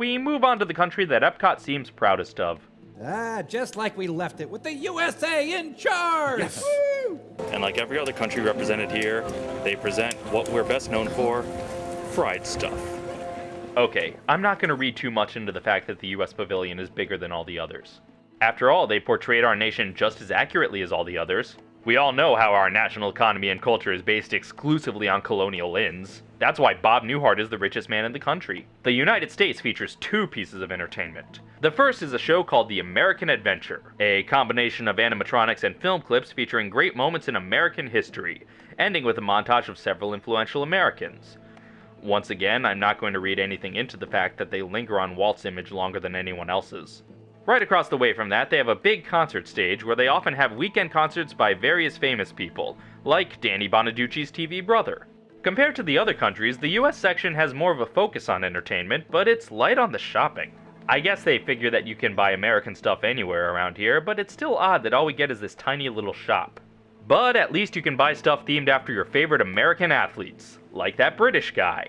we move on to the country that Epcot seems proudest of. Ah, just like we left it with the USA in charge! Yes. Woo! And like every other country represented here, they present what we're best known for fried stuff. Okay, I'm not going to read too much into the fact that the US Pavilion is bigger than all the others. After all, they portrayed our nation just as accurately as all the others. We all know how our national economy and culture is based exclusively on colonial inns. That's why Bob Newhart is the richest man in the country. The United States features two pieces of entertainment. The first is a show called The American Adventure, a combination of animatronics and film clips featuring great moments in American history, ending with a montage of several influential Americans. Once again, I'm not going to read anything into the fact that they linger on Walt's image longer than anyone else's. Right across the way from that, they have a big concert stage where they often have weekend concerts by various famous people, like Danny Bonaduce's TV brother. Compared to the other countries, the US section has more of a focus on entertainment, but it's light on the shopping. I guess they figure that you can buy American stuff anywhere around here, but it's still odd that all we get is this tiny little shop. But at least you can buy stuff themed after your favorite American athletes, like that British guy.